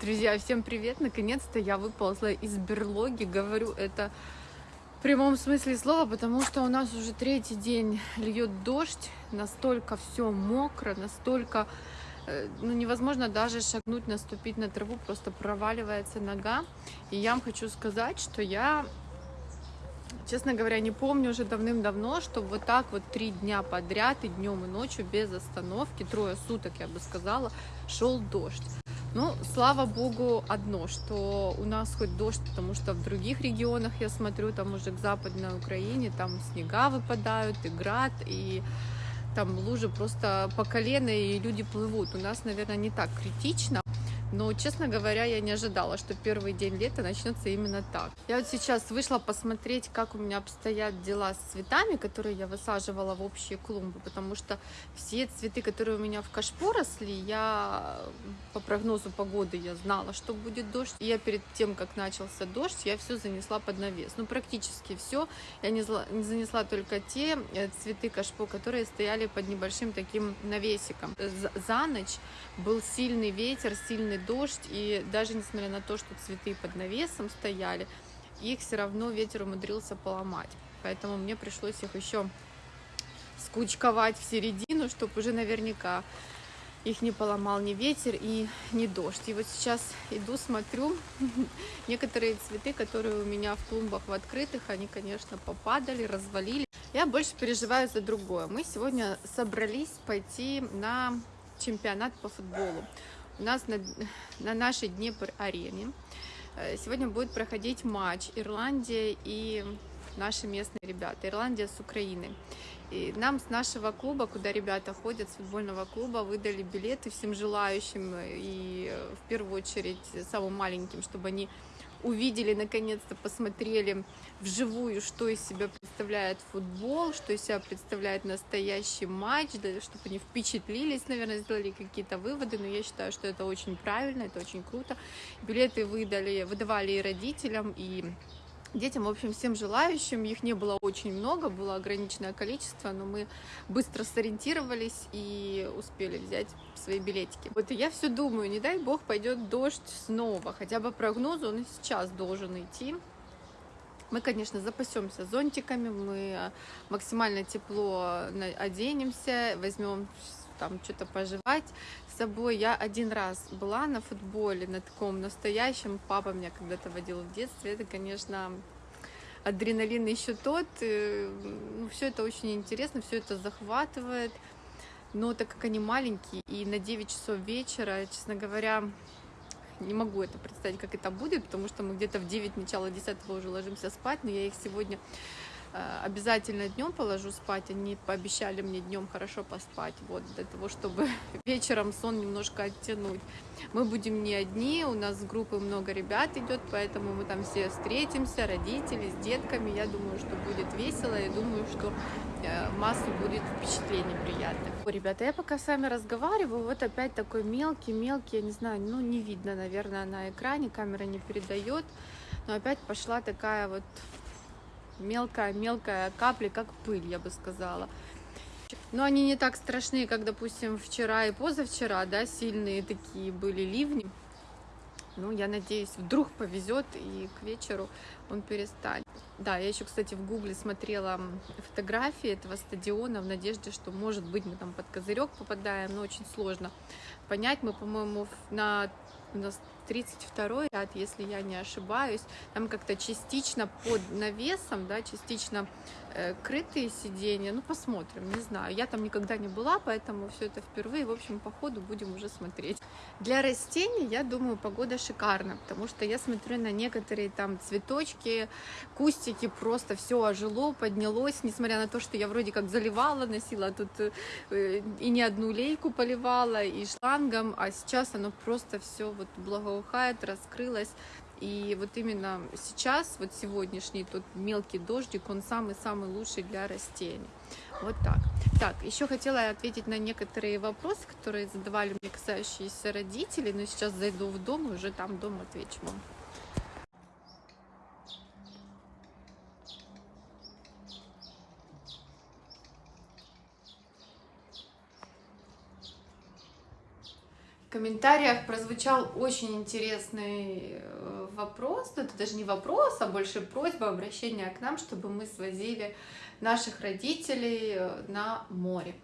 Друзья, всем привет! Наконец-то я выползла из берлоги. Говорю это в прямом смысле слова, потому что у нас уже третий день льет дождь. Настолько все мокро, настолько э, ну, невозможно даже шагнуть, наступить на траву, просто проваливается нога. И я вам хочу сказать, что я, честно говоря, не помню уже давным-давно, что вот так вот три дня подряд, и днем, и ночью, без остановки, трое суток, я бы сказала, шел дождь. Ну, слава богу, одно, что у нас хоть дождь, потому что в других регионах, я смотрю, там уже к западной Украине, там снега выпадают, и град, и там лужи просто по колено, и люди плывут. У нас, наверное, не так критично, но, честно говоря, я не ожидала, что первый день лета начнется именно так. Я вот сейчас вышла посмотреть, как у меня обстоят дела с цветами, которые я высаживала в общие клумбы, потому что все цветы, которые у меня в кашпо росли, я по прогнозу погоды я знала, что будет дождь. И я перед тем, как начался дождь, я все занесла под навес. Ну, практически все. Я не, занесла только те э, цветы кашпо, которые стояли под небольшим таким навесиком. За ночь был сильный ветер, сильный дождь, и даже несмотря на то, что цветы под навесом стояли, их все равно ветер умудрился поломать. Поэтому мне пришлось их еще скучковать в середину, чтобы уже наверняка их не поломал ни ветер и ни дождь. И вот сейчас иду, смотрю, некоторые цветы, которые у меня в клумбах в открытых, они, конечно, попадали, развалили. Я больше переживаю за другое. Мы сегодня собрались пойти на чемпионат по футболу. У нас на, на нашей Днепр-арене э, сегодня будет проходить матч Ирландия и наши местные ребята. Ирландия с Украиной. И нам с нашего клуба, куда ребята ходят, с футбольного клуба, выдали билеты всем желающим и э, в первую очередь самым маленьким, чтобы они увидели, наконец-то посмотрели вживую, что из себя представляет футбол, что из себя представляет настоящий матч, да, чтобы они впечатлились, наверное, сделали какие-то выводы, но я считаю, что это очень правильно, это очень круто. Билеты выдали, выдавали и родителям, и детям, в общем, всем желающим. Их не было очень много, было ограниченное количество, но мы быстро сориентировались и успели взять свои билетики. Вот и я все думаю, не дай бог пойдет дождь снова, хотя бы прогнозу он и сейчас должен идти. Мы, конечно, запасемся зонтиками, мы максимально тепло оденемся, возьмем там что-то пожевать собой. Я один раз была на футболе, на таком настоящем. Папа меня когда-то водил в детстве. Это, конечно, адреналин еще тот. Э, ну, все это очень интересно, все это захватывает. Но так как они маленькие, и на 9 часов вечера, честно говоря, не могу это представить, как это будет, потому что мы где-то в 9, начало 10 уже ложимся спать, но я их сегодня обязательно днем положу спать. Они пообещали мне днем хорошо поспать, вот, для того, чтобы вечером сон немножко оттянуть. Мы будем не одни, у нас с группы много ребят идет, поэтому мы там все встретимся, родители с детками. Я думаю, что будет весело, я думаю, что э, массу будет впечатлений приятных. Ребята, я пока с вами разговариваю, вот опять такой мелкий-мелкий, я не знаю, ну не видно, наверное, на экране, камера не передает, но опять пошла такая вот мелкая-мелкая капли, как пыль, я бы сказала. Но они не так страшные, как, допустим, вчера и позавчера, да, сильные такие были ливни. Ну, я надеюсь, вдруг повезет, и к вечеру он перестанет. Да, я еще, кстати, в гугле смотрела фотографии этого стадиона в надежде, что, может быть, мы там под козырек попадаем, но очень сложно понять. Мы, по-моему, на у нас 32 ряд, если я не ошибаюсь, там как-то частично под навесом, да, частично э, крытые сиденья, ну посмотрим, не знаю, я там никогда не была, поэтому все это впервые, в общем, по ходу будем уже смотреть. Для растений, я думаю, погода шикарна, потому что я смотрю на некоторые там цветочки, кустики, просто все ожило, поднялось, несмотря на то, что я вроде как заливала, носила тут э, и не одну лейку поливала, и шлангом, а сейчас оно просто все вот благоухает, раскрылось. И вот именно сейчас, вот сегодняшний тот мелкий дождик, он самый-самый лучший для растений. Вот так. Так, еще хотела ответить на некоторые вопросы, которые задавали мне касающиеся родителей, но сейчас зайду в дом и уже там дома отвечу вам. Комментариях прозвучал очень интересный э, вопрос, ну это даже не вопрос, а больше просьба, обращение к нам, чтобы мы свозили наших родителей э, на море.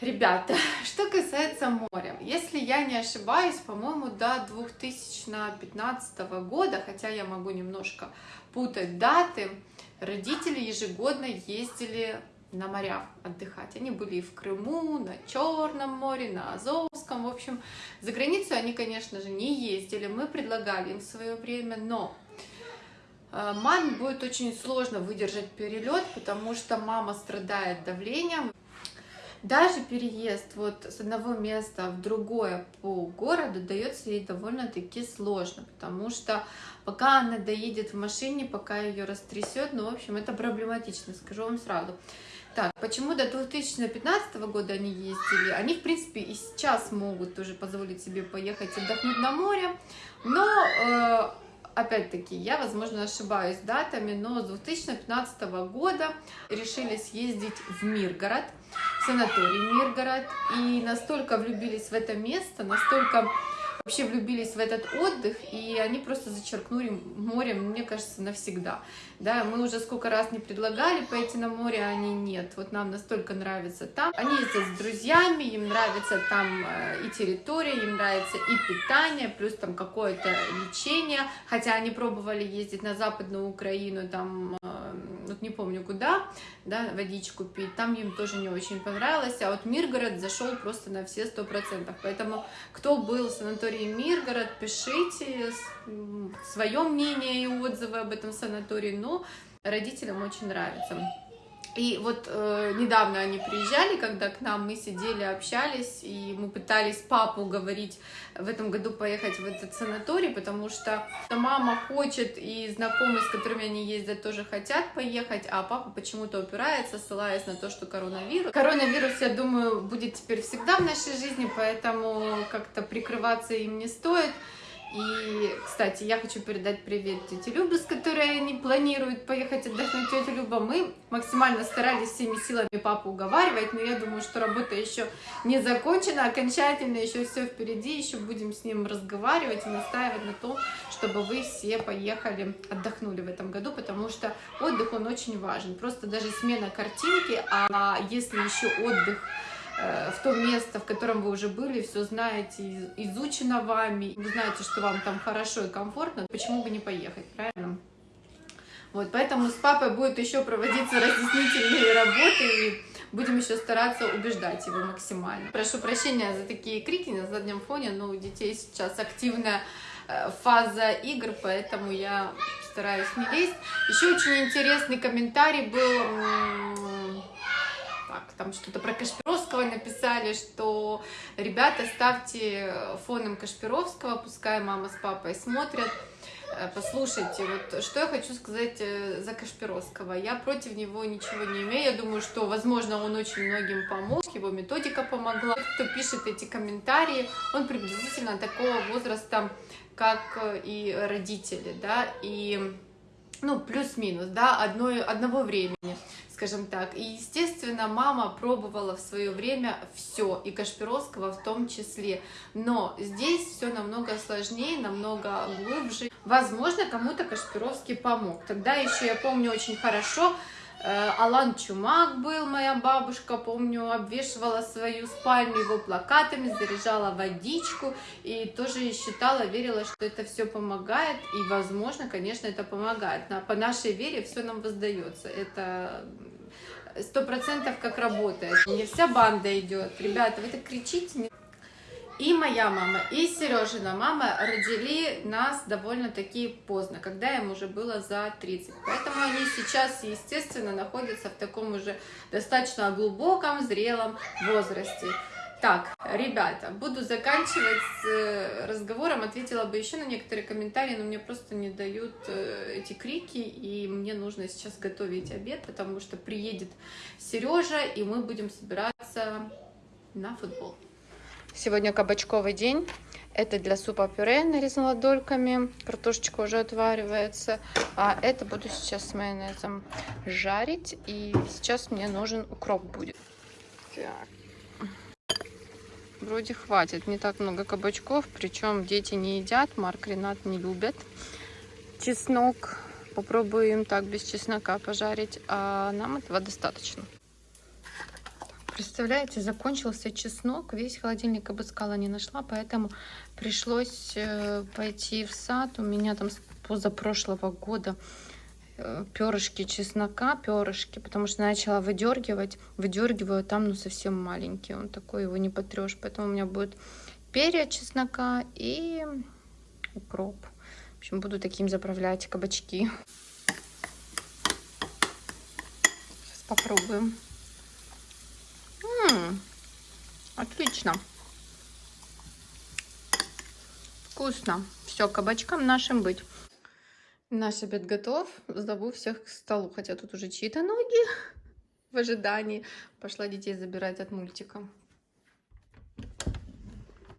Ребята, что касается моря, если я не ошибаюсь, по-моему, до 2015 года, хотя я могу немножко путать даты, родители ежегодно ездили на моря отдыхать. Они были и в Крыму, на Черном море, на Азовском. В общем, за границу они, конечно же, не ездили. Мы предлагали им свое время, но э, маме будет очень сложно выдержать перелет, потому что мама страдает давлением. Даже переезд вот с одного места в другое по городу дается ей довольно-таки сложно, потому что пока она доедет в машине, пока ее растрясет, ну, в общем, это проблематично, скажу вам сразу. Так, почему до 2015 года они ездили? Они, в принципе, и сейчас могут тоже позволить себе поехать отдохнуть на море, но э, опять-таки, я, возможно, ошибаюсь датами, но с 2015 года решили съездить в Миргород, в санаторий Миргород, и настолько влюбились в это место, настолько вообще влюбились в этот отдых, и они просто зачеркнули море, мне кажется, навсегда. Да, мы уже сколько раз не предлагали пойти на море, а они нет. Вот нам настолько нравится там. Они ездят с друзьями, им нравится там э, и территория, им нравится и питание, плюс там какое-то лечение. Хотя они пробовали ездить на Западную Украину, там, э, вот не помню куда, да, водичку пить. Там им тоже не очень понравилось. А вот Миргород зашел просто на все сто процентов. Поэтому кто был в санатории Миргород, пишите свое мнение и отзывы об этом санатории. Но родителям очень нравится. И вот э, недавно они приезжали, когда к нам мы сидели, общались, и мы пытались папу уговорить в этом году поехать в этот санаторий, потому что мама хочет, и знакомые, с которыми они ездят, тоже хотят поехать, а папа почему-то упирается, ссылаясь на то, что коронавирус. Коронавирус, я думаю, будет теперь всегда в нашей жизни, поэтому как-то прикрываться им не стоит. И, кстати, я хочу передать привет тете Любе, с которой они планируют поехать отдохнуть. Тетя Люба, мы максимально старались всеми силами папу уговаривать, но я думаю, что работа еще не закончена окончательно, еще все впереди, еще будем с ним разговаривать и настаивать на том, чтобы вы все поехали, отдохнули в этом году, потому что отдых, он очень важен. Просто даже смена картинки, а если еще отдых в то место, в котором вы уже были, все знаете, изучено вами, вы знаете, что вам там хорошо и комфортно, почему бы не поехать, правильно? Вот, поэтому с папой будет еще проводиться разъяснительные работы, и будем еще стараться убеждать его максимально. Прошу прощения за такие крики на заднем фоне, но у детей сейчас активная э, фаза игр, поэтому я стараюсь не лезть. Еще очень интересный комментарий был так, там что-то про Кашпировского написали, что ребята, ставьте фоном Кашпировского, пускай мама с папой смотрят. Э, послушайте, вот что я хочу сказать э, за Кашпировского. Я против него ничего не имею. Я думаю, что, возможно, он очень многим помог, его методика помогла. Кто пишет эти комментарии, он приблизительно такого возраста, как и родители, да, и ну, плюс-минус, да, одной, одного времени скажем так. И, естественно, мама пробовала в свое время все, и Кашпировского в том числе. Но здесь все намного сложнее, намного глубже. Возможно, кому-то Кашпировский помог. Тогда еще я помню очень хорошо, э, Алан Чумак был, моя бабушка, помню, обвешивала свою спальню его плакатами, заряжала водичку и тоже считала, верила, что это все помогает. И, возможно, конечно, это помогает. По нашей вере все нам воздается. Это сто процентов как работает. Не вся банда идет. Ребята, вы так кричите. И моя мама, и Сережина мама родили нас довольно-таки поздно, когда им уже было за 30. Поэтому они сейчас, естественно, находятся в таком уже достаточно глубоком, зрелом возрасте. Так, ребята, буду заканчивать с э, разговором. Ответила бы еще на некоторые комментарии, но мне просто не дают э, эти крики, и мне нужно сейчас готовить обед, потому что приедет Сережа, и мы будем собираться на футбол. Сегодня кабачковый день. Это для супа пюре нарезала дольками. Картошечка уже отваривается. А это буду сейчас с майонезом жарить. И сейчас мне нужен укроп будет. Так. Вроде хватит. Не так много кабачков, причем дети не едят, Марк, Ренат не любят. Чеснок попробуем так без чеснока пожарить, а нам этого достаточно. Представляете, закончился чеснок, весь холодильник обыскала, не нашла, поэтому пришлось э, пойти в сад. У меня там позапрошлого года перышки чеснока, перышки, потому что начала выдергивать, выдергиваю, там ну совсем маленький, он такой, его не потрешь, поэтому у меня будет перья чеснока и укроп. В общем, буду таким заправлять кабачки. Сейчас попробуем. М -м, отлично. Вкусно. Все, кабачкам нашим быть. Наш обед готов. Зову всех к столу. Хотя тут уже чьи-то ноги в ожидании. Пошла детей забирать от мультика.